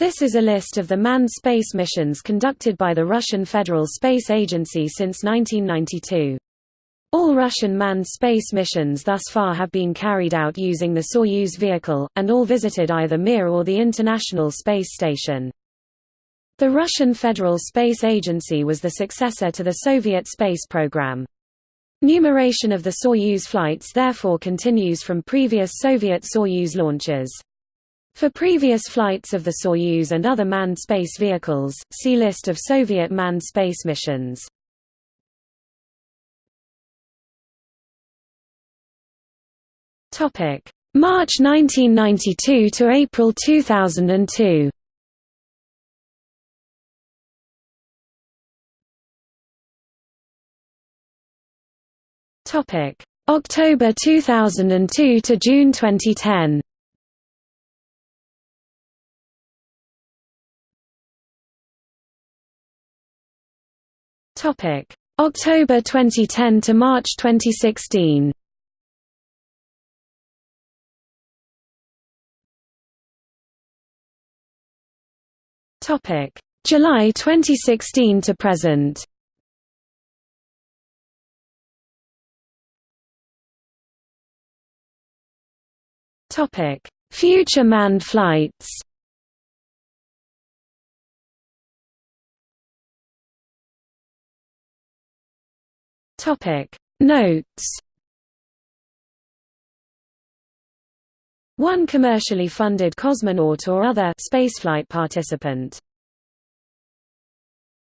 This is a list of the manned space missions conducted by the Russian Federal Space Agency since 1992. All Russian manned space missions thus far have been carried out using the Soyuz vehicle, and all visited either Mir or the International Space Station. The Russian Federal Space Agency was the successor to the Soviet space program. Numeration of the Soyuz flights therefore continues from previous Soviet Soyuz launches. For previous flights of the Soyuz and other manned space vehicles, see List of Soviet manned space missions. March 1992 to April 2002 Topic: October 2002 to June 2010. Topic: October 2010 to March 2016. Topic: July 2016 to present. Topic: Future manned flights. Topic: Notes. One commercially funded cosmonaut or other spaceflight participant